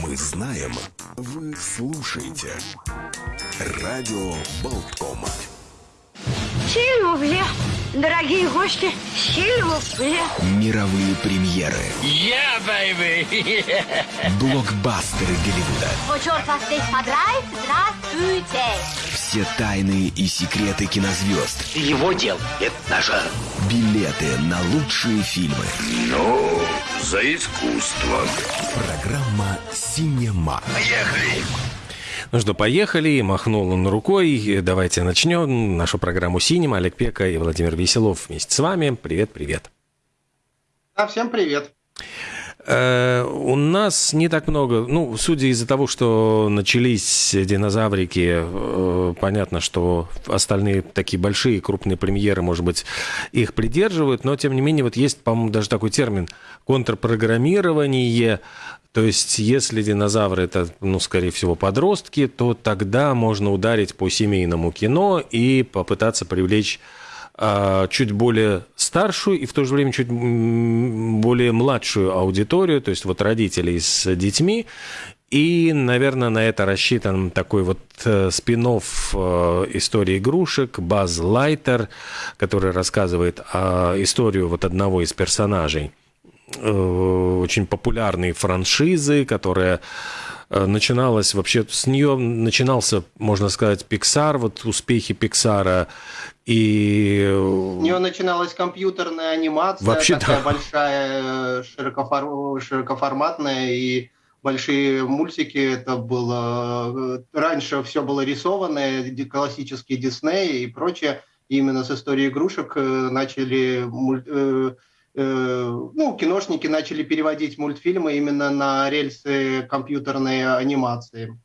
Мы знаем, вы слушаете. Радио Болткома. Сильвупле, дорогие гости, сильвупле. Мировые премьеры. Yeah, baby! Блокбастеры Голливуда. Вот черт вас здесь подрает, здравствуйте. Все тайны и секреты кинозвезд. Его дел – это наше. Билеты на лучшие фильмы. Ну, за искусство. Программа «Синема». Поехали! Ну что, поехали. Махнул он рукой. Давайте начнем нашу программу «Синема». Олег Пека и Владимир Веселов вместе с вами. Привет-привет. Да, всем привет. Э, у нас не так много, ну, судя из-за того, что начались динозаврики, э, понятно, что остальные такие большие крупные премьеры, может быть, их придерживают, но, тем не менее, вот есть, по-моему, даже такой термин контрпрограммирование, то есть, если динозавры это, ну, скорее всего, подростки, то тогда можно ударить по семейному кино и попытаться привлечь чуть более старшую и в то же время чуть более младшую аудиторию, то есть вот родителей с детьми. И, наверное, на это рассчитан такой вот э, спин э, истории игрушек Баз Лайтер, который рассказывает о историю вот одного из персонажей э, очень популярной франшизы, которая начиналась вообще с нее начинался, можно сказать, Pixar, вот успехи Пиксара и... У нее начиналась компьютерная анимация, Вообще, такая да. большая, широкофор... широкоформатная, и большие мультики. Это было... Раньше все было рисованное, классические Дисней и прочее. И именно с истории игрушек начали... Ну, киношники начали переводить мультфильмы именно на рельсы компьютерной анимации.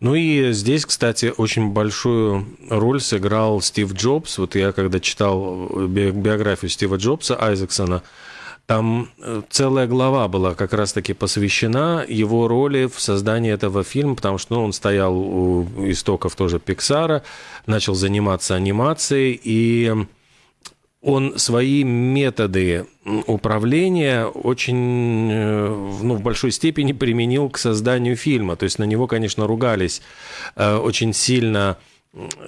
Ну и здесь, кстати, очень большую роль сыграл Стив Джобс. Вот я когда читал биографию Стива Джобса, Айзексона, там э, целая глава была как раз-таки посвящена его роли в создании этого фильма, потому что ну, он стоял у истоков тоже Пиксара, начал заниматься анимацией, и он свои методы управления очень, э, ну, в большой степени применил к созданию фильма. То есть на него, конечно, ругались э, очень сильно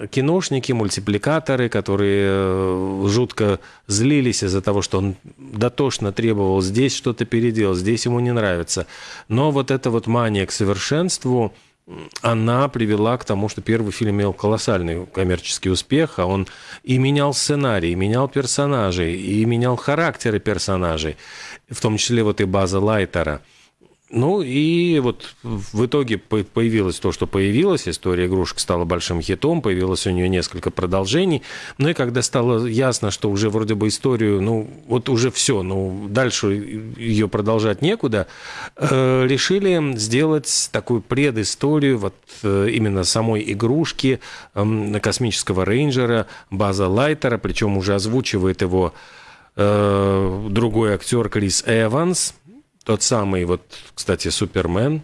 киношники, мультипликаторы, которые э, жутко злились из-за того, что он дотошно требовал здесь что-то переделать, здесь ему не нравится. Но вот эта вот мания к совершенству – она привела к тому, что первый фильм имел колоссальный коммерческий успех, а он и менял сценарий, и менял персонажей, и менял характеры персонажей, в том числе вот и база Лайтера – ну и вот в итоге появилось то, что появилось. История игрушек стала большим хитом, появилось у нее несколько продолжений. Ну и когда стало ясно, что уже вроде бы историю, ну вот уже все, ну дальше ее продолжать некуда, э, решили сделать такую предысторию вот э, именно самой игрушки э, космического рейнджера База Лайтера, причем уже озвучивает его э, другой актер Крис Эванс, тот самый, вот, кстати, Супермен.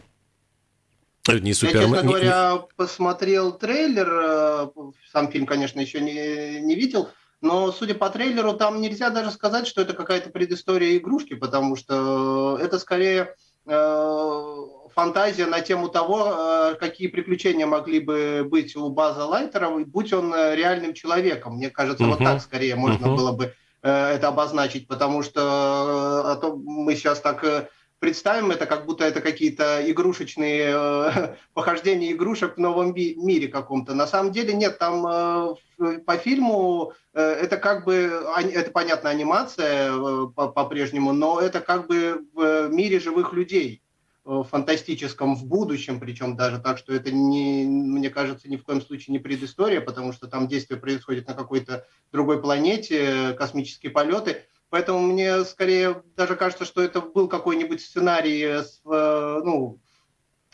Э, не Супермен. Я, честно говоря, посмотрел трейлер. Э, сам фильм, конечно, еще не, не видел. Но, судя по трейлеру, там нельзя даже сказать, что это какая-то предыстория игрушки, потому что это скорее э, фантазия на тему того, э, какие приключения могли бы быть у База Лайтера, будь он реальным человеком. Мне кажется, uh-huh. вот так скорее можно uh-huh. было бы это обозначить, потому что э, а то мы сейчас так э, представим это, как будто это какие-то игрушечные похождения игрушек в новом мире каком-то. На самом деле нет, там по фильму это как бы, это понятно, анимация по-прежнему, но это как бы в мире живых людей. Э, фантастическом в будущем, причем даже так, что это, не, мне кажется, ни в коем случае не предыстория, потому что там действие происходит на какой-то другой планете, космические полеты. Поэтому мне скорее даже кажется, что это был какой-нибудь сценарий, с, э, ну,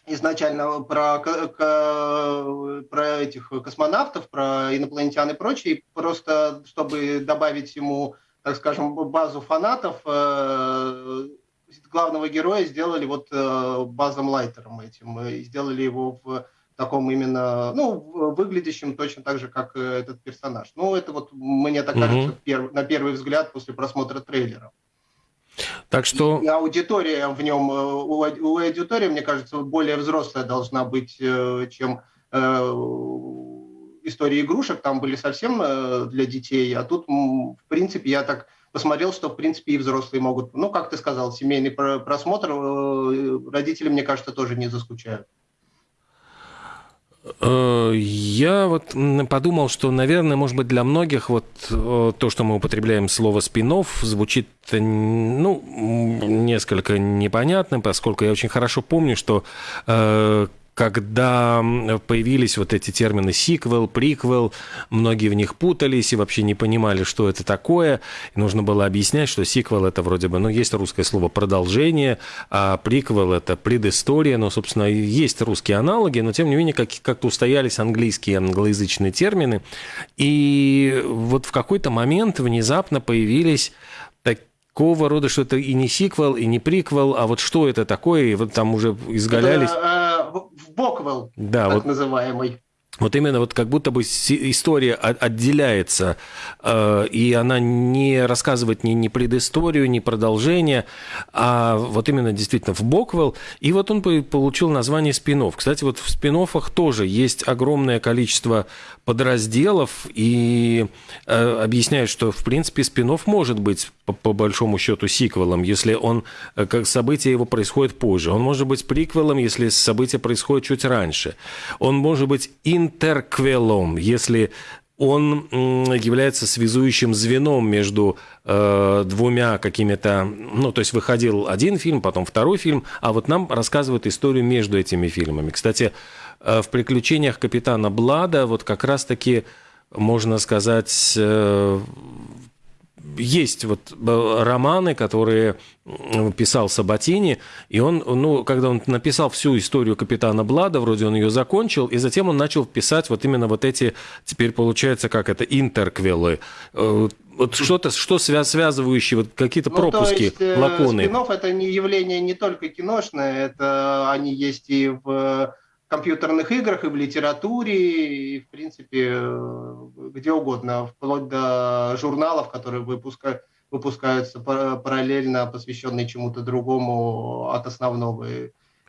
изначально про, про этих космонавтов, про инопланетян и прочее, просто чтобы добавить ему, так скажем, базу фанатов, э, главного героя сделали вот э, Базом Лайтером этим, и сделали его в таком именно, ну, выглядящим точно так же, как э, этот персонаж. Ну, это вот мне так кажется угу. перв, на первый взгляд после просмотра трейлера. Так что... И аудитория в нем, э, у аудитории, мне кажется, более взрослая должна быть, э, чем истории игрушек. Там были совсем для детей, а тут, в принципе, я так посмотрел, что, в принципе, и взрослые могут... Ну, как ты сказал, семейный просмотр родители, мне кажется, тоже не заскучают. Э, я вот подумал, что, наверное, может быть, для многих вот э, то, что мы употребляем слово «спинов», звучит, ну, несколько непонятно, поскольку я очень хорошо помню, что э, когда появились вот эти термины сиквел, приквел, многие в них путались и вообще не понимали, что это такое. И нужно было объяснять, что сиквел это вроде бы, ну, есть русское слово продолжение, а приквел это предыстория, но, собственно, есть русские аналоги, но, тем не менее, как- как-то устоялись английские, англоязычные термины. И вот в какой-то момент внезапно появились такого рода, что это и не сиквел, и не приквел, а вот что это такое, и вот там уже изгалялись... Э, Боквелл, да, так вот, называемый. Вот именно вот как будто бы история отделяется, э, и она не рассказывает ни, ни предысторию, ни продолжение, а вот именно действительно в Боквелл. И вот он получил название спинов. Кстати, вот в спин тоже есть огромное количество подразделов, и э, объясняют, что в принципе спин может быть по, большому счету сиквелом, если он, э, как событие его происходит позже. Он может быть приквелом, если событие происходит чуть раньше. Он может быть интерквелом, если он является связующим звеном между э, двумя какими-то... Ну, то есть выходил один фильм, потом второй фильм, а вот нам рассказывают историю между этими фильмами. Кстати, э, в «Приключениях капитана Блада» вот как раз-таки, можно сказать, э, есть вот э, романы, которые писал Сабатини, и он, ну, когда он написал всю историю капитана Блада, вроде он ее закончил, и затем он начал писать вот именно вот эти, теперь получается, как это, интерквелы. Э, вот что-то, что связывающие, вот какие-то ну, пропуски, то есть, э, лаконы. Спинов это не явление не только киношное, это они есть и в компьютерных играх, и в литературе, и, в принципе, э, где угодно, вплоть до журналов, которые выпускают, выпускаются параллельно, посвященные чему-то другому от основного,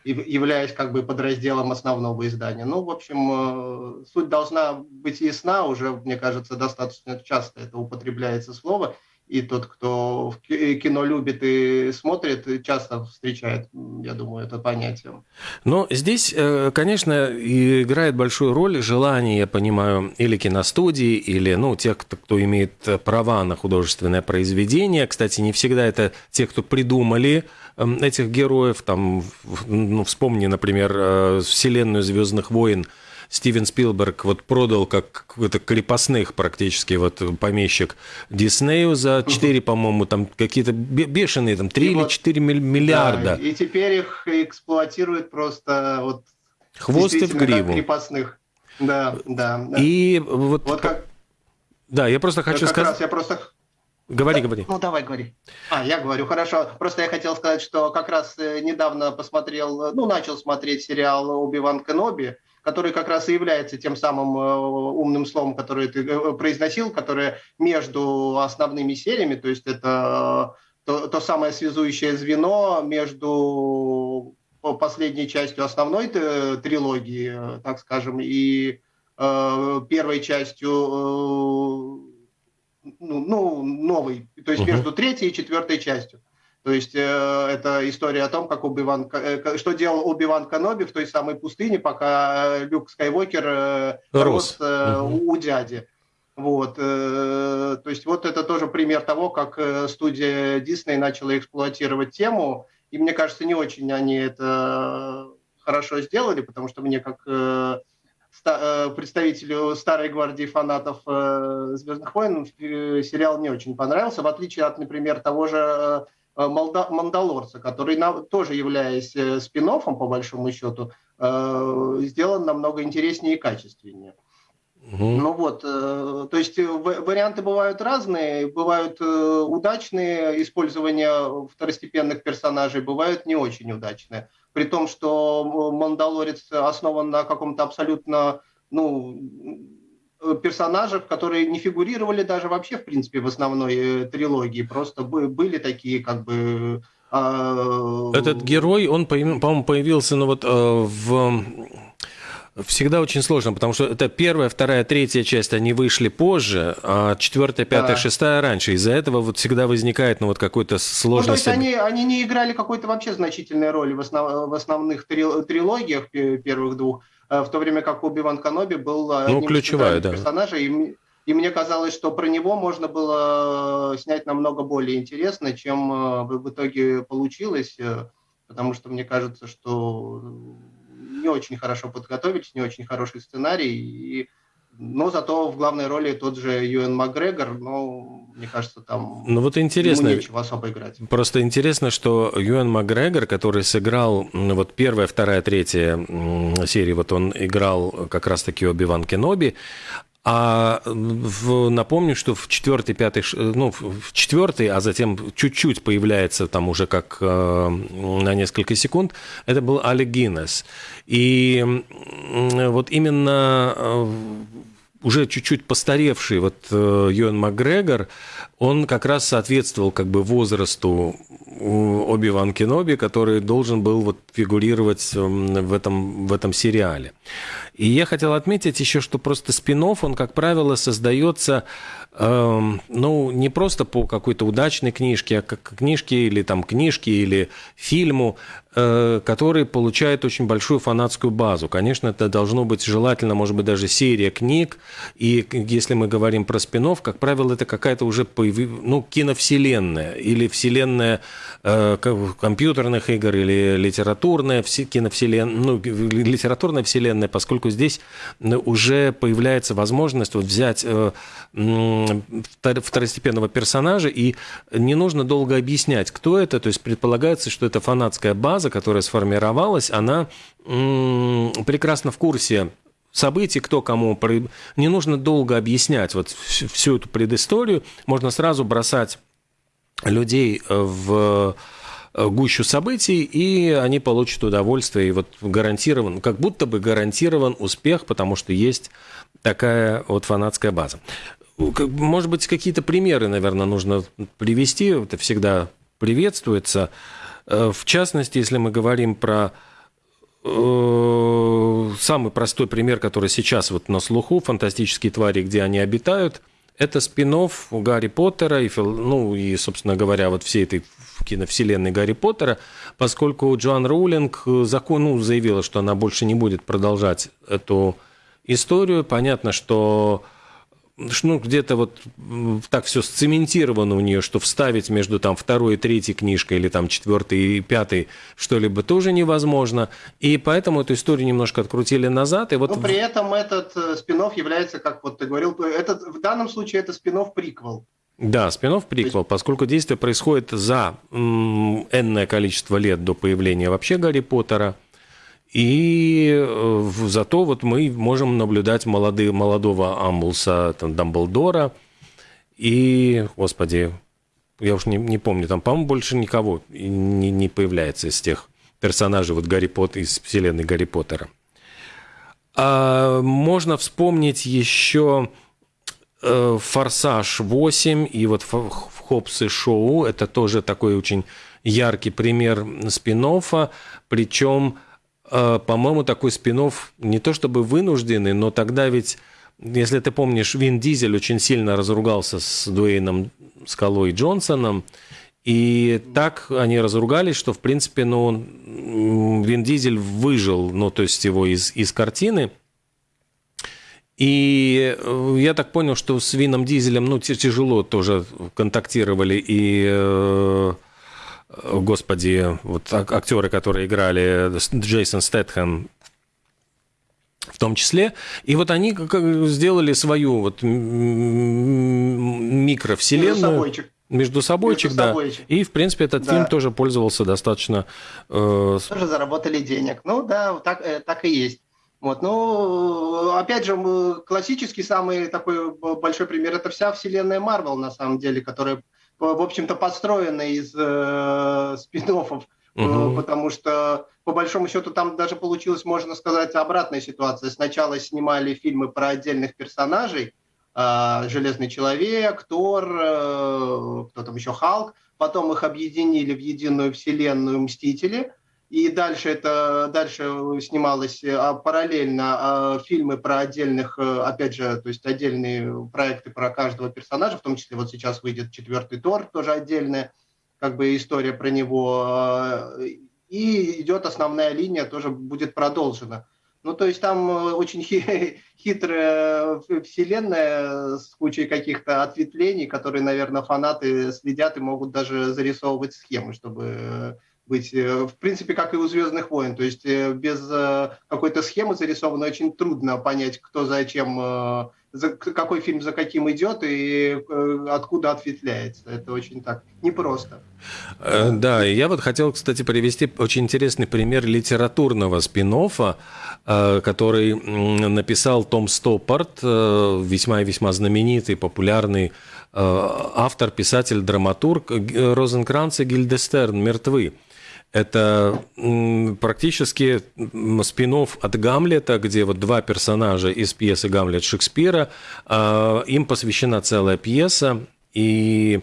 являясь как бы подразделом основного издания. Ну, в общем, э, суть должна быть ясна, уже, мне кажется, достаточно часто это употребляется слово – и тот, кто кино любит и смотрит, часто встречает, я думаю, это понятие. Но здесь, э, конечно, играет большую роль желание, я понимаю, или киностудии, или ну, тех, кто, имеет права на художественное произведение. Кстати, не всегда это те, кто придумали эм, этих героев. Там, ну, вспомни, например, э, вселенную Звездных войн Стивен Спилберг вот продал как какой-то крепостных практически вот помещик Диснею за 4, по-моему, там какие-то бешеные, там 3 и или вот, 4 миллиарда. Да, и теперь их эксплуатируют просто вот Хвост и в гриву. крепостных. Да, да. да. И вот, вот как... Да, я просто хочу как сказать... Раз я просто Говори, говори. Ну, давай, говори. А, я говорю, хорошо. Просто я хотел сказать, что как раз э, недавно посмотрел, ну, начал смотреть сериал «Оби-Ван Кеноби», который как раз и является тем самым э, умным словом, которое ты э, произносил, которое между основными сериями, то есть это то, то самое связующее звено между последней частью основной трилогии, так скажем, и э, первой частью э, ну, ну, новой, то есть uh-huh. между третьей и четвертой частью. То есть э, это история о том, как Оби-Ван, э, что делал Оби-Ван Каноби в той самой пустыне, пока Люк Скайуокер э, рос, э, угу. у дяди. Вот, э, то есть вот это тоже пример того, как э, студия Дисней начала эксплуатировать тему, и мне кажется, не очень они это хорошо сделали, потому что мне как э, ста, представителю старой гвардии фанатов э, Звездных войн сериал не очень понравился, в отличие от, например, того же Э, Мандалорца, который тоже являясь э, спин по большому счету, э, сделан намного интереснее и качественнее. Угу. Ну вот, то есть варианты бывают разные, бывают удачные использования второстепенных персонажей, бывают не очень удачные. При том, что Мандалорец основан на каком-то абсолютно ну, персонажев, которые не фигурировали даже вообще, в принципе, в основной трилогии. Просто были такие, как бы... Этот герой, он, по-моему, появился ну, вот, в всегда очень сложно, потому что это первая, вторая, третья часть, они вышли позже, а четвертая, пятая, да. шестая раньше. Из-за этого вот всегда возникает ну, вот какой-то сложность. Ну, то есть они, они не играли какой-то вообще значительной роли в, основ, в основных трилогиях первых двух, э, в то время как Оби-Ван Каноби был ну, ключевая, да. персонажей. И, и мне казалось, что про него можно было снять намного более интересно, чем э, в итоге получилось, э, потому что мне кажется, что не очень хорошо подготовились, не очень хороший сценарий, и, но зато в главной роли тот же Юэн Макгрегор, но мне кажется, там ну, вот интересно, ему нечего особо играть. Просто интересно, что Юэн Макгрегор, который сыграл вот первая, вторая, третья серии, вот он играл как раз-таки Оби-Ван Кеноби, а в, напомню, что в четвертой, пятой, ну, в четвертой, а затем чуть-чуть появляется там уже как э, на несколько секунд, это был Алек Гиннес. И э, вот именно э, уже чуть-чуть постаревший вот э, Юэн Макгрегор, он как раз соответствовал как бы возрасту Оби-Ван Кеноби, который должен был вот фигурировать эм, в этом, в этом сериале. И я хотел отметить еще, что просто спин он, как правило, создается Эм, ну, не просто по какой-то удачной книжке, а как книжке или там книжке или фильму, э, который получает очень большую фанатскую базу. Конечно, это должно быть желательно, может быть, даже серия книг. И если мы говорим про спин как правило, это какая-то уже ну, киновселенная или вселенная э, компьютерных игр или литературная киновселенная, ну, литературная вселенная, поскольку здесь уже появляется возможность вот взять э, второстепенного персонажа, и не нужно долго объяснять, кто это. То есть предполагается, что это фанатская база, которая сформировалась, она прекрасно в курсе событий, кто кому. Не нужно долго объяснять вот всю эту предысторию. Можно сразу бросать людей в э, гущу событий, и они получат удовольствие, и вот гарантирован, как будто бы гарантирован успех, потому что есть такая вот фанатская база. Может быть, какие-то примеры, наверное, нужно привести. Это всегда приветствуется. Э, в частности, если мы говорим про э, самый простой пример, который сейчас вот на слуху, фантастические твари, где они обитают, это спин Гарри Поттера и, ну, и, собственно говоря, вот всей этой киновселенной Гарри Поттера, поскольку Джоан Роулинг закон, ну, заявила, что она больше не будет продолжать эту историю. Понятно, что ну, где-то вот так все сцементировано у нее, что вставить между там второй и третьей книжкой или там четвертой и пятой что-либо тоже невозможно. И поэтому эту историю немножко открутили назад. И вот... Но при этом этот э, спин является, как вот ты говорил, этот, в данном случае это спин приквел. Да, спин приквел, поскольку действие происходит за энное количество лет до появления вообще Гарри Поттера. И э, зато вот мы можем наблюдать молодые, молодого Амбулса, там, Дамблдора, и, господи, я уж не, не помню, там, по-моему, больше никого не, не появляется из тех персонажей вот Гарри Поттер, из вселенной Гарри Поттера. А можно вспомнить еще «Форсаж 8» и вот «Хопс и Шоу». Это тоже такой очень яркий пример спин причем а, по-моему, такой спин не то чтобы вынужденный, но тогда ведь, если ты помнишь, Вин Дизель очень сильно разругался с Дуэйном Скалой Джонсоном, и так они разругались, что, в принципе, ну, Вин Дизель выжил, ну, то есть его из, из картины. И э, я так понял, что с Вином Дизелем, ну, тяжело тоже контактировали и э, господи, вот актеры, которые играли Джейсон Стэтхэм в том числе. И вот они сделали свою вот микровселенную. Между собойчик. Между собойчик, да. Собойчик. И, в принципе, этот да. фильм тоже пользовался достаточно... Э... Тоже заработали денег. Ну да, так, э, так и есть. Вот, ну, опять же, классический самый такой большой пример – это вся вселенная Марвел, на самом деле, которая в общем-то, построена из э, спин угу. потому что по большому счету там даже получилась, можно сказать, обратная ситуация. Сначала снимали фильмы про отдельных персонажей, а, Железный человек, Тор, э, кто там еще, Халк, потом их объединили в единую вселенную Мстители, и дальше это дальше снималось а, параллельно а, фильмы про отдельных, э, опять же, то есть отдельные проекты про каждого персонажа, в том числе вот сейчас выйдет четвертый Тор, тоже отдельная как бы история про него, и идет основная линия, тоже будет продолжена. Ну, то есть там э, очень хитрая вселенная с кучей каких-то ответвлений, которые, наверное, фанаты следят и могут даже зарисовывать схемы, чтобы быть, э, в принципе, как и у «Звездных войн». То есть э, без какой-то схемы зарисованной очень трудно понять, кто зачем за, какой фильм за каким идет и э, откуда ответвляется. Это очень так непросто. Э, да, я вот хотел, кстати, привести очень интересный пример литературного спин э, который написал Том Стоппарт, весьма и весьма знаменитый, популярный автор, писатель, драматург Розенкранц и Гильдестерн «Мертвы». Это практически спин от Гамлета, где вот два персонажа из пьесы «Гамлет» Шекспира. А, им посвящена целая пьеса, и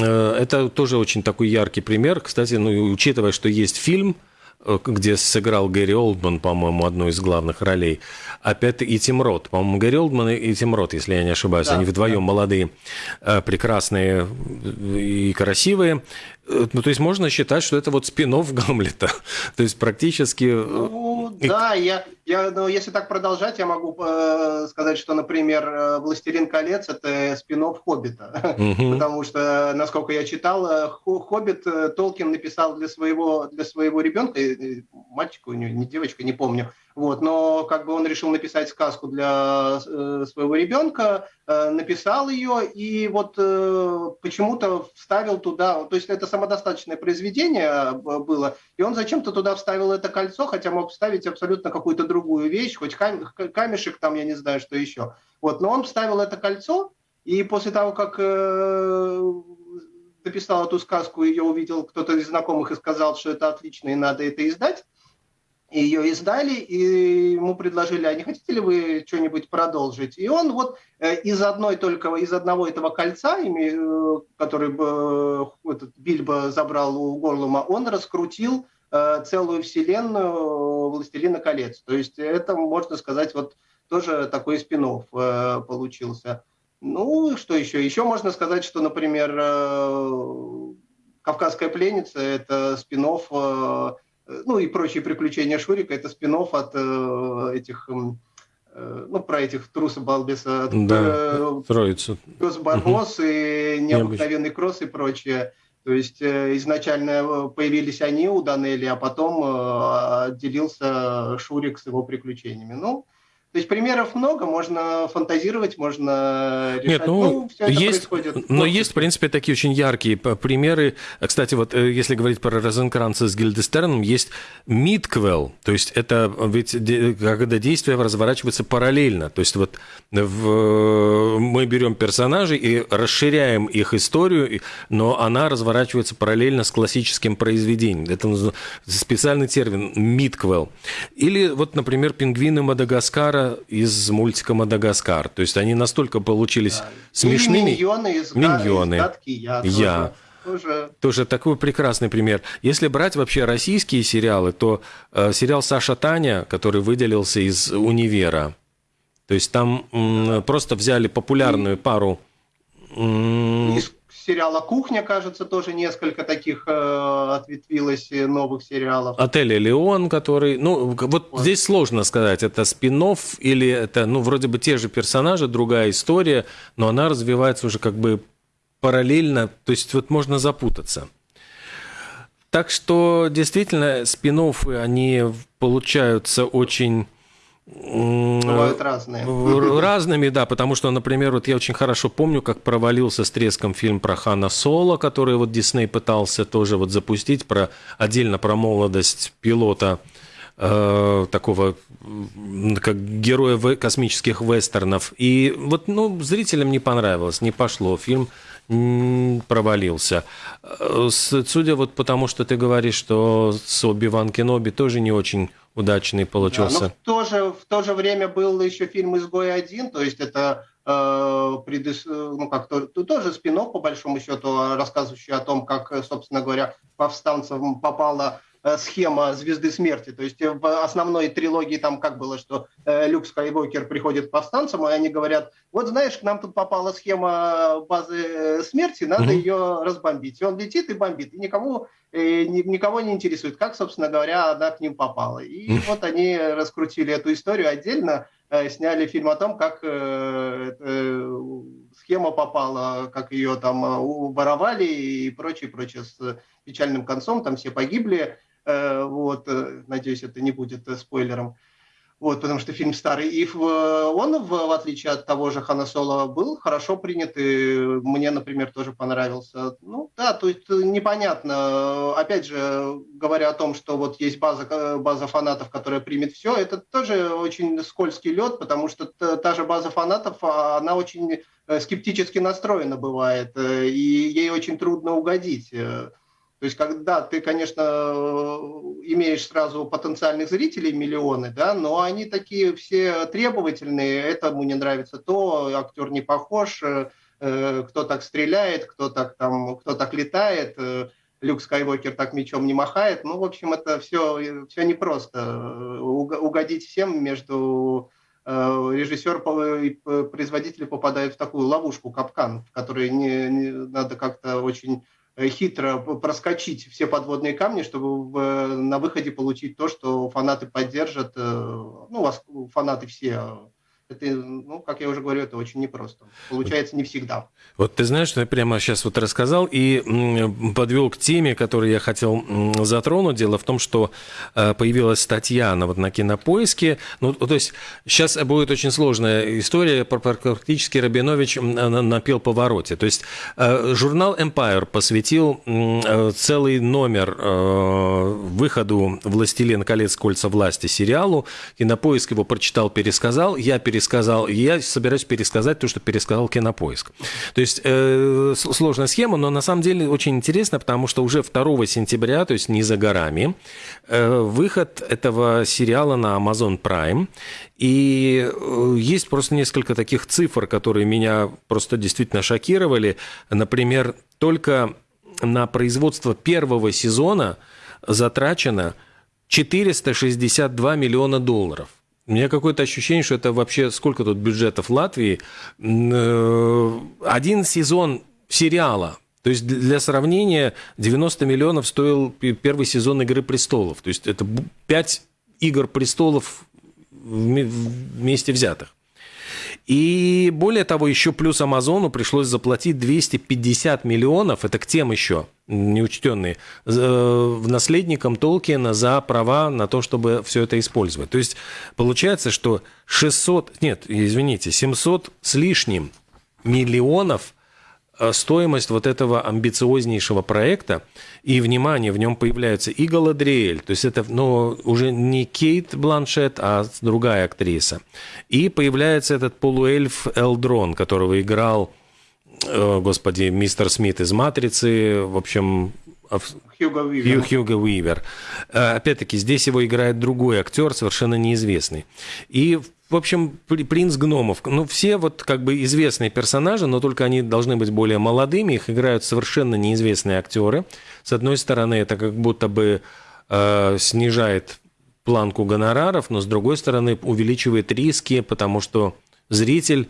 э, это тоже очень такой яркий пример. Кстати, ну, учитывая, что есть фильм – Э, где сыграл Гэри Олдман, по-моему, одну из главных ролей. Опять и Тим Рот. По-моему, Гэри Олдман и Тим Рот, если я не ошибаюсь. Да, Они вдвоем да. молодые, э, прекрасные и красивые. Э, ну, то есть можно считать, что это вот спин Гамлета. то есть практически... Ну, да, я, я, ну, если так продолжать, я могу э, сказать, что, например, «Властелин колец» — это спин «Хоббита». Потому что, насколько я читал, «Хоббит» Толкин написал для своего, для своего ребенка, мальчика у него, не девочка, не помню. Вот, но как бы он решил написать сказку для э, своего ребенка, э, написал ее и вот э, почему-то вставил туда, то есть это самодостаточное произведение э, было, и он зачем-то туда вставил это кольцо, хотя мог вставить абсолютно какую-то другую вещь, хоть кам камешек там, я не знаю, что еще. Вот, но он вставил это кольцо, и после того, как э, написал эту сказку, ее увидел кто-то из знакомых и сказал, что это отлично и надо это издать. Ее издали, и ему предложили, а не хотите ли вы что-нибудь продолжить? И он вот э, из одной только, из одного этого кольца, э, который э, этот Бильбо забрал у Горлума, он раскрутил целую вселенную «Властелина колец». То есть это, можно сказать, вот тоже такой спин получился. Ну, что еще? Еще можно сказать, что, например, «Кавказская пленница» – это спин ну и прочие приключения Шурика – это спин от э, этих ну, про этих труса балбеса, да, троицу. Пес Барбос угу. и необыкновенный кросс и прочее. То есть изначально появились они у Данели, а потом отделился Шурик с его приключениями. Ну, то есть примеров много, можно фантазировать, можно решать. Нет, ну, ну есть, но есть, в принципе, такие очень яркие примеры. Кстати, вот э, если говорить про Розенкранца с Гильдестерном, есть Мидквелл, то есть это ведь когда действие разворачивается параллельно. То есть вот в, мы берем персонажей и расширяем их историю, но она разворачивается параллельно с классическим произведением. Это специальный термин Мидквелл. Или вот, например, пингвины Мадагаскара из мультика «Мадагаскар». То есть они настолько получились да. смешными. И миньоны из, миньоны. из гадки «Я». я. Тоже. Тоже такой прекрасный пример. Если брать вообще российские сериалы, то э, сериал «Саша Таня», который выделился из «Универа», то есть там м, просто взяли популярную пару... М, сериала «Кухня», кажется, тоже несколько таких э, ответвилось новых сериалов. «Отель Элеон», который... Ну, вот, вот здесь сложно сказать, это спин или это, ну, вроде бы те же персонажи, другая история, но она развивается уже как бы параллельно, то есть вот можно запутаться. Так что действительно спин они получаются очень Бывают разные. Разными, да, потому что, например, вот я очень хорошо помню, как провалился с треском фильм про Хана Соло, который вот Дисней пытался тоже вот запустить, про, отдельно про молодость пилота э, такого, как героя космических вестернов. И вот, ну, зрителям не понравилось, не пошло. Фильм провалился. Э, судя вот потому, что ты говоришь, что с Оби-Ван Кеноби тоже не очень удачный получился. Да, но в то, же, в то же время был еще фильм «Изгой один», то есть это э, предыс... ну, как то, тоже спин по большому счету, рассказывающий о том, как, собственно говоря, повстанцам попала Э, схема Звезды Смерти. То есть в основной трилогии там как было, что э, Люк Скайуокер приходит к повстанцам, и они говорят, вот знаешь, к нам тут попала схема базы э, смерти, надо mm-hmm. ее разбомбить. И он летит и бомбит, и никому, никого не интересует, как, собственно говоря, она к ним попала. И mm-hmm. вот они раскрутили эту историю отдельно, сняли фильм о том, как схема попала, как ее там воровали и прочее, прочее, с печальным концом, там все погибли. Э, вот, э, надеюсь, это не будет э, спойлером. Вот, потому что фильм старый. И он, в, в отличие от того же Хана Соло, был хорошо принят, и мне, например, тоже понравился. Ну, да, то есть непонятно. Опять же, говоря о том, что вот есть база, база фанатов, которая примет все, это тоже очень скользкий лед, потому что та же база фанатов, а, она очень скептически настроена бывает, и ей очень трудно угодить. То есть, когда ты, конечно, имеешь сразу потенциальных зрителей миллионы, да, но они такие все требовательные, этому не нравится то, актер не похож, э, кто так стреляет, кто так там, кто так летает, э, Люк Скайуокер так мечом не махает. Ну, в общем, это все, все непросто. Угодить всем между э, режиссер и производитель попадают в такую ловушку, капкан, в которой не, не надо как-то очень Э, хитро проскочить все подводные камни, чтобы на выходе получить то, что фанаты поддержат. Э, ну, фанаты все это, ну, как я уже говорю, это очень непросто. Получается не всегда. Вот ты знаешь, что я прямо сейчас вот рассказал и подвел к теме, которую я хотел затронуть. Дело в том, что э, появилась статья на, вот, на кинопоиске. Ну, то есть сейчас будет очень сложная история. Практически Рабинович напел повороте. То есть э, журнал Empire посвятил э, целый номер выходу «Властелин колец. Кольца власти» сериалу. Кинопоиск его прочитал, пересказал. Я пересказал пересказал, я собираюсь пересказать то, что пересказал Кинопоиск. То есть э, сложная схема, но на самом деле очень интересно, потому что уже 2 сентября, то есть не за горами, э, выход этого сериала на Amazon Prime. И э, есть просто несколько таких цифр, которые меня просто действительно шокировали. Например, только на производство первого сезона затрачено 462 миллиона долларов. У меня какое-то ощущение, что это вообще сколько тут бюджетов Латвии. Э, один сезон сериала. То есть для сравнения 90 миллионов стоил первый сезон «Игры престолов». То есть это 5 «Игр престолов» вместе взятых. И более того, еще плюс Амазону пришлось заплатить 250 миллионов, это к тем еще неучтенные, э, наследникам Толкина за права на то, чтобы все это использовать. То есть получается, что 600, нет, извините, 700 с лишним миллионов стоимость вот этого амбициознейшего проекта, и, внимание, в нем появляется и Галадриэль, то есть это ну, уже не Кейт Бланшет, а другая актриса. И появляется этот полуэльф Элдрон, которого играл, э, господи, мистер Смит из «Матрицы», в общем, Хьюго Уивер. Хьюго Уивер. Э, опять-таки, здесь его играет другой актер, совершенно неизвестный. И в общем, принц гномов. Ну, все вот как бы известные персонажи, но только они должны быть более молодыми. Их играют совершенно неизвестные актеры. С одной стороны, это как будто бы э, снижает планку гонораров, но с другой стороны увеличивает риски, потому что зритель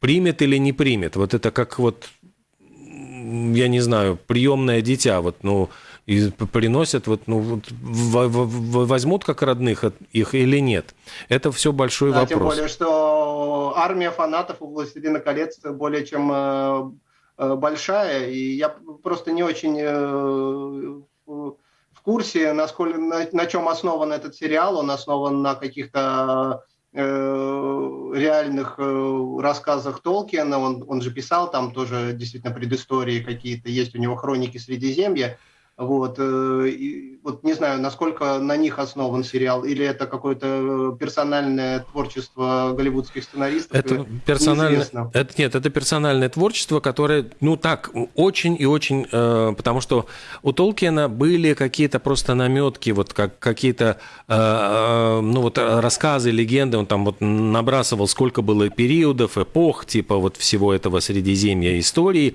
примет или не примет. Вот это как вот, я не знаю, приемное дитя. Вот, ну, и приносят, вот, ну, вот, возьмут как родных их или нет. Это все большой да, вопрос. Тем более, что армия фанатов у «Властелина колец» более чем э, э, большая, и я просто не очень э, в курсе, насколько, на, на чем основан этот сериал. Он основан на каких-то реальных рассказах Толкиена. Он, он же писал там тоже действительно предыстории какие-то, есть у него хроники Средиземья. Вот, э, и, вот не знаю, насколько на них основан сериал, или это какое-то персональное творчество голливудских сценаристов. Это персональное, это, нет, это персональное творчество, которое, ну так, очень и очень, э, потому что у Толкина были какие-то просто наметки, вот как какие-то, э, э, ну вот рассказы, легенды, он там вот набрасывал, сколько было периодов, эпох, типа вот всего этого Средиземья истории.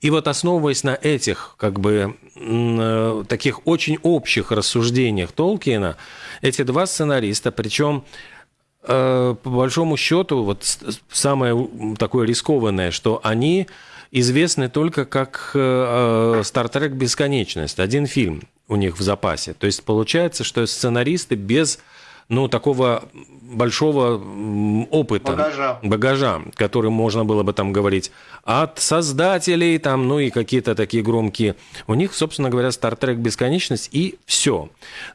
И вот основываясь на этих, как бы, э, таких очень общих рассуждениях Толкиена, эти два сценариста, причем э, по большому счету, вот самое такое рискованное, что они известны только как «Стартрек. Бесконечность». Один фильм у них в запасе. То есть получается, что сценаристы без ну, такого большого опыта, багажа. багажа, который можно было бы там говорить от создателей, там, ну и какие-то такие громкие. У них, собственно говоря, Star Trek бесконечность и все.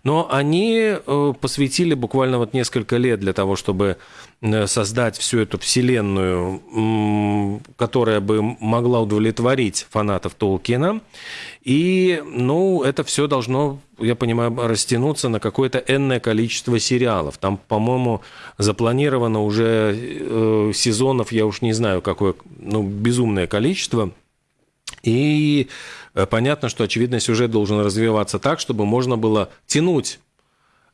Но они э, посвятили буквально вот несколько лет для того, чтобы создать всю эту вселенную, которая бы могла удовлетворить фанатов Толкина. И, ну, это все должно, я понимаю, растянуться на какое-то энное количество сериалов. Там, по-моему, запланировано уже э, сезонов, я уж не знаю, какое, ну, безумное количество. И э, понятно, что, очевидно, сюжет должен развиваться так, чтобы можно было тянуть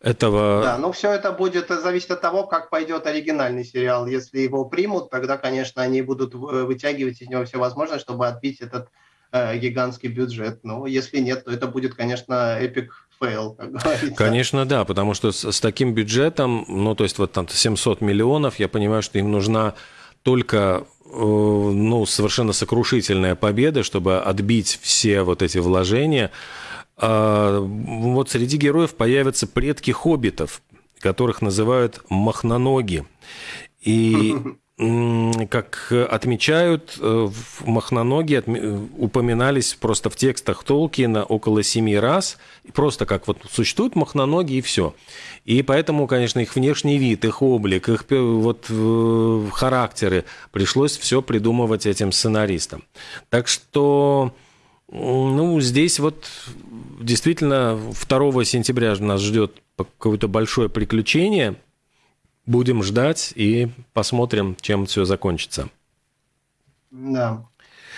этого... Да, ну все это будет зависеть от того, как пойдет оригинальный сериал. Если его примут, тогда, конечно, они будут вытягивать из него все возможное, чтобы отбить этот э, гигантский бюджет. Но если нет, то это будет, конечно, epic fail, как говорится. Конечно, да, потому что с, с таким бюджетом, ну, то есть вот там 700 миллионов, я понимаю, что им нужна только э, ну, совершенно сокрушительная победа, чтобы отбить все вот эти вложения. А вот среди героев появятся предки хоббитов, которых называют махноноги. И как отмечают, э, в Махноноги упоминались просто в текстах Толкина около семи раз, просто как вот существуют махноноги и все. И поэтому, конечно, их внешний вид, их облик, их вот э, характеры пришлось все придумывать этим сценаристам. Так что, ну, здесь вот действительно 2 сентября нас ждет какое-то большое приключение – Будем ждать и посмотрим, чем все закончится. Да.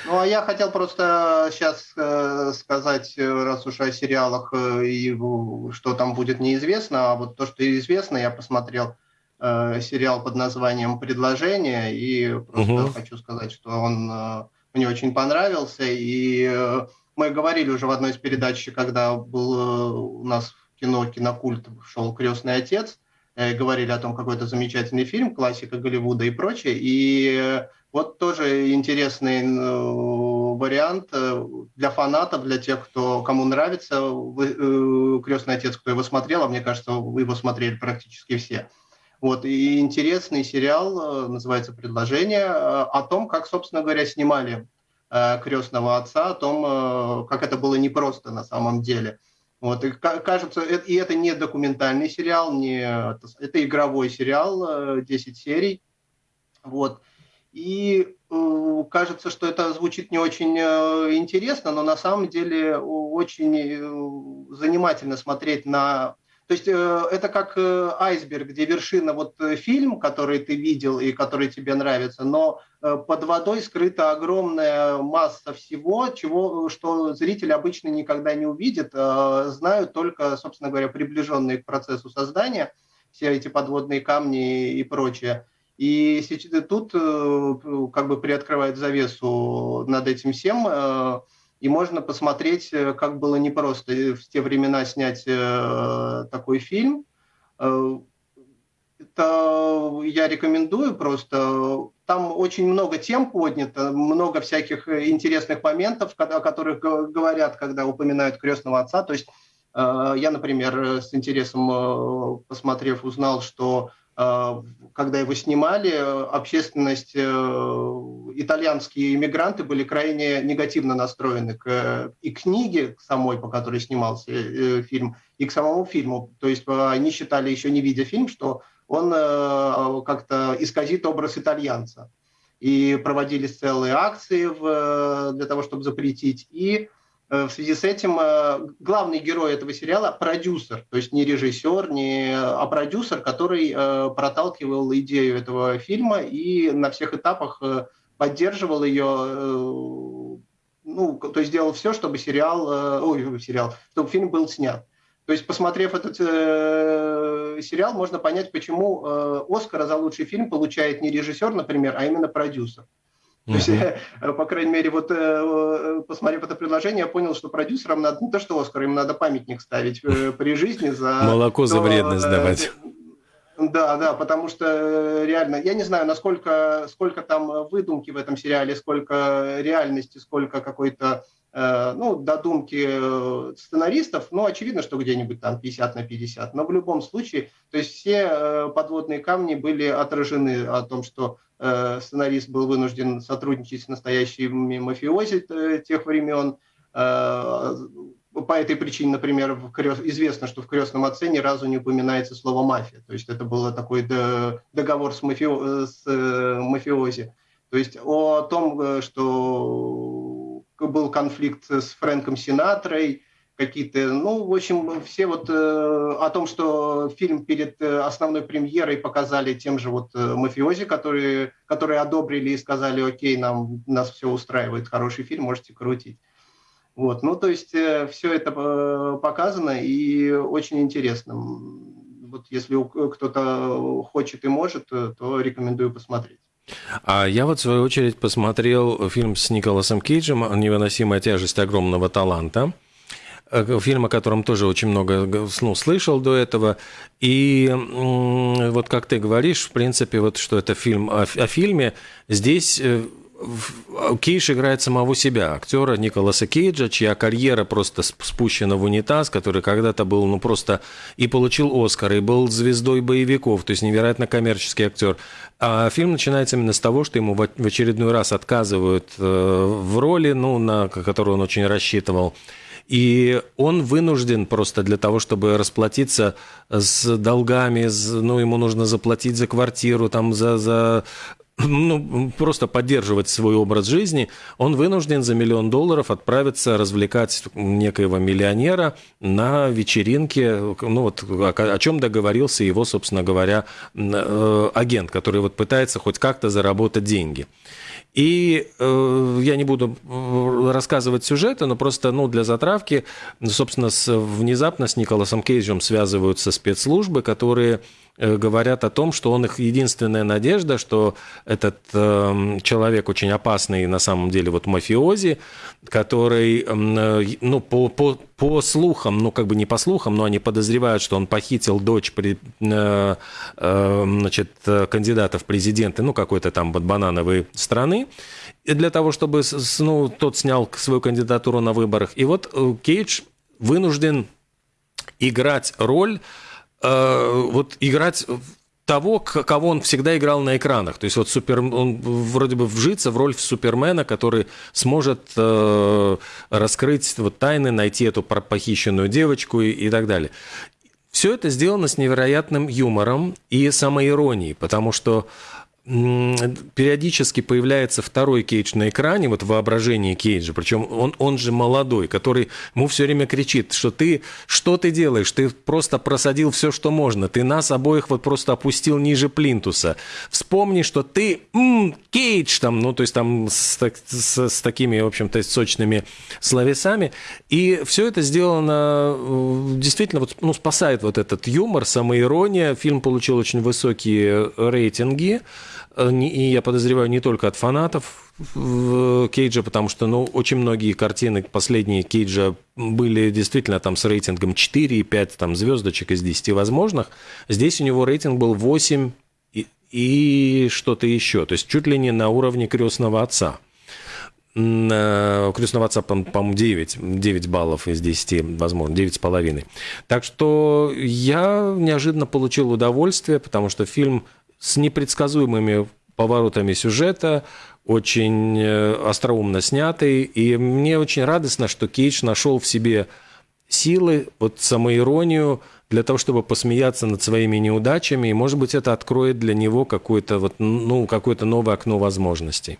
Ну, а я хотел просто сейчас э, сказать, раз уж о сериалах э, и что там будет неизвестно, а вот то, что известно, я посмотрел э, сериал под названием «Предложение», и просто угу. хочу сказать, что он э, мне очень понравился, и э, мы говорили уже в одной из передач, когда был э, у нас в кино «Кинокульт» шел «Крестный отец», Э, говорили о том, какой это замечательный фильм, классика Голливуда и прочее. И вот тоже интересный вариант для фанатов, для тех, кто, кому нравится «Крестный отец», кто его смотрел, а мне кажется, вы его смотрели практически все. Вот, и интересный сериал, называется «Предложение», о том, как, собственно говоря, снимали крестного отца, о том, как это было непросто на самом деле – вот, и кажется, и это не документальный сериал, не, это игровой сериал, 10 э, серий. Вот. И э, кажется, что это звучит не очень э, интересно, но на самом деле очень э, занимательно смотреть на то есть э, это как э, айсберг, где вершина вот э, фильм, который ты видел и который тебе нравится, но под водой скрыта огромная масса всего, чего, что зритель обычно никогда не увидит, знают только, собственно говоря, приближенные к процессу создания, все эти подводные камни и прочее. И тут как бы приоткрывает завесу над этим всем и можно посмотреть, э, как было непросто в те времена снять э, такой фильм. Э, это я рекомендую просто. Там очень много тем поднято, много всяких интересных моментов, о которых говорят, когда упоминают крестного отца. То есть я, например, с интересом посмотрев, узнал, что когда его снимали, общественность, э, итальянские иммигранты были крайне негативно настроены к и книге самой, по которой снимался э, фильм, и к самому фильму. То есть э, они считали, еще не видя фильм, что он как-то исказит образ итальянца. И проводились целые акции в, для того, чтобы запретить. И в связи с этим главный герой этого сериала – продюсер, то есть не режиссер, не, а продюсер, который проталкивал идею этого фильма и на всех этапах поддерживал ее, ну, то есть делал все, чтобы сериал, ой, сериал, чтобы фильм был снят. То есть, посмотрев этот э, сериал, можно понять, почему э, Оскара за лучший фильм получает не режиссер, например, а именно продюсер. То есть, э, по крайней мере, вот э, посмотрев это предложение, я понял, что продюсерам надо не то, что Оскар, им надо памятник ставить э, при жизни за... Молоко за вредность давать. Да, да, потому что реально, я не знаю, насколько сколько там выдумки в этом сериале, сколько реальности, сколько какой-то Э, ну, додумки э, сценаристов, ну, очевидно, что где-нибудь там 50 на 50, но в любом случае, то есть все э, подводные камни были отражены о том, что сценарист был вынужден сотрудничать с настоящими мафиози тех времен, по этой причине, например, крест... известно, что в крестном отце ни разу не упоминается слово мафия. То есть это был такой договор с, мафио... с мафиози. То есть о том, что был конфликт с Фрэнком Синатрой, какие-то, ну, в общем, все вот э, о том, что фильм перед э, основной премьерой показали тем же вот э, мафиози, которые, которые одобрили и сказали, окей, нам, нас все устраивает, хороший фильм, можете крутить. Вот, ну, то есть э, все это э, показано и очень интересно. Вот если кто-то хочет и может, то рекомендую посмотреть. А я вот, в свою очередь, посмотрел фильм с Николасом Кейджем «Невыносимая тяжесть огромного таланта». Э, фильм, о котором тоже очень много ну, слышал до этого. И вот как ты говоришь, в принципе, вот что это фильм о, о фильме, здесь э, Кейдж играет самого себя, актера Николаса Кейджа, чья карьера просто спущена в унитаз, который когда-то был, ну, просто и получил Оскар, и был звездой боевиков, то есть невероятно коммерческий актер. А фильм начинается именно с того, что ему в очередной раз отказывают э, в роли, ну, на которую он очень рассчитывал. И он вынужден просто для того, чтобы расплатиться с долгами, ну, ему нужно заплатить за квартиру, там, за, за ну, просто поддерживать свой образ жизни, он вынужден за миллион долларов отправиться развлекать некоего миллионера на вечеринке, ну вот о, чем договорился его, собственно говоря, э, агент, который вот пытается хоть как-то заработать деньги. И э, я не буду рассказывать сюжеты, но просто ну, для затравки, собственно, с, внезапно с Николасом Кейджем связываются спецслужбы, которые говорят о том, что он их единственная надежда, что этот э, человек очень опасный на самом деле вот мафиози, который, э, ну, по, по, по слухам, ну, как бы не по слухам, но они подозревают, что он похитил дочь при, э, э, значит, кандидата в президенты, ну, какой-то там банановой страны, для того, чтобы, ну, тот снял свою кандидатуру на выборах. И вот э, Кейдж вынужден играть роль э, вот играть того, кого он всегда играл на экранах. То есть вот супер, он вроде бы вжиться в роль Супермена, который сможет э, раскрыть вот тайны, найти эту похищенную девочку и, и так далее. Все это сделано с невероятным юмором и самоиронией, потому что периодически появляется второй Кейдж на экране, вот воображение Кейджа, причем он, он же молодой, который ему все время кричит, что ты, что ты делаешь, ты просто просадил все, что можно, ты нас обоих вот просто опустил ниже плинтуса. Вспомни, что ты м, Кейдж там, ну то есть там с, с, с такими, в общем-то, сочными словесами, и все это сделано э, действительно, вот, ну, спасает вот этот юмор, самоирония, фильм получил очень высокие рейтинги, и я подозреваю не только от фанатов Кейджа, потому что ну, очень многие картины последние Кейджа были действительно там с рейтингом 4 и 5 там, звездочек из 10 возможных. Здесь у него рейтинг был 8 и, и что-то еще. То есть чуть ли не на уровне крестного отца. У крестного отца, по-моему, 9, 9 баллов из 10, возможно, 9,5. Так что я неожиданно получил удовольствие, потому что фильм с непредсказуемыми поворотами сюжета, очень э, остроумно снятый. И мне очень радостно, что Кейдж нашел в себе силы, вот самоиронию для того, чтобы посмеяться над своими неудачами. И, может быть, это откроет для него какое-то вот, ну, какое-то новое окно возможностей.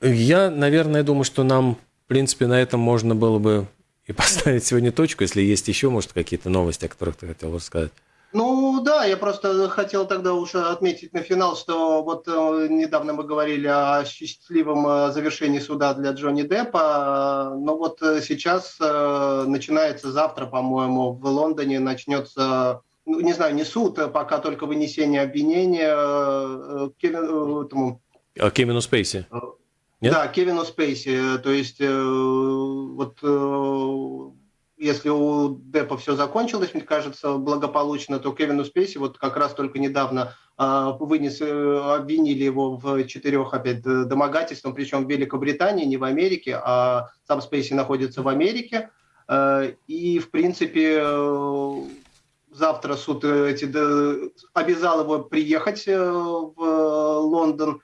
Я, наверное, думаю, что нам принципе, на этом можно было бы и поставить сегодня точку, если есть еще, может, какие-то новости, о которых ты хотел рассказать. Ну да, я просто хотел тогда уже отметить на финал, что вот э, недавно мы говорили о счастливом э, завершении суда для Джонни Деппа, но вот э, сейчас э, начинается завтра, по-моему, в Лондоне начнется, ну, не знаю, не суд, а пока только вынесение обвинения э, э Кевин, этому... А Кевину Спейси? Нет? Да, Кевину Спейси. То есть вот если у Деппа все закончилось, мне кажется, благополучно, то Кевину Спейси вот как раз только недавно э, вынес, э, обвинили его в четырех опять домогательствах, причем в Великобритании, не в Америке, а сам Спейси находится в Америке. Э, и, в принципе, э, завтра суд эти, обязал его приехать в Лондон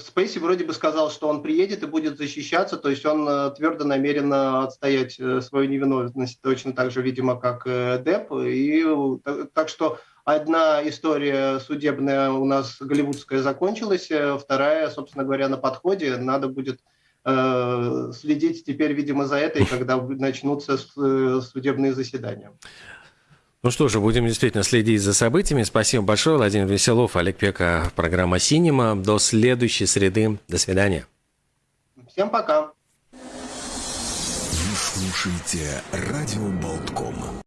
Спейси вроде бы сказал, что он приедет и будет защищаться, то есть он э, твердо намерен отстоять э, свою невиновность, точно так же, видимо, как Деп. И так что одна история судебная у нас голливудская закончилась, вторая, собственно говоря, на подходе. Надо будет следить теперь, видимо, за этой, когда начнутся судебные заседания. Ну что же, будем действительно следить за событиями. Спасибо большое, Владимир Веселов, Олег Пека, программа «Синема». До следующей среды. До свидания. Всем пока. Вы слушаете «Радио Болтком».